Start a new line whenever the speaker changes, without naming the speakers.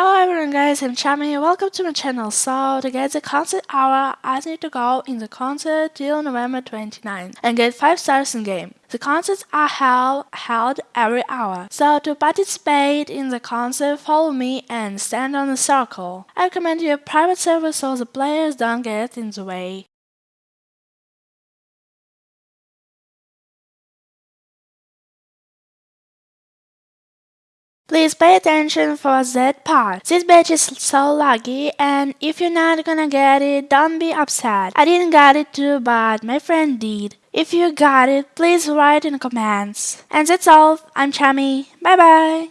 Hello everyone guys, I'm Chami, welcome to my channel. So, to get the concert hour, I need to go in the concert till November 29 and get 5 stars in game. The concerts are held, held every hour. So, to participate in the concert, follow me and stand on the circle. I recommend you a private server so the players don't get in the way. Please pay attention for that part. This batch is so lucky and if you're not gonna get it, don't be upset. I didn't get it too, but my friend did. If you got it, please write in the comments. And that's all. I'm Chami. Bye bye.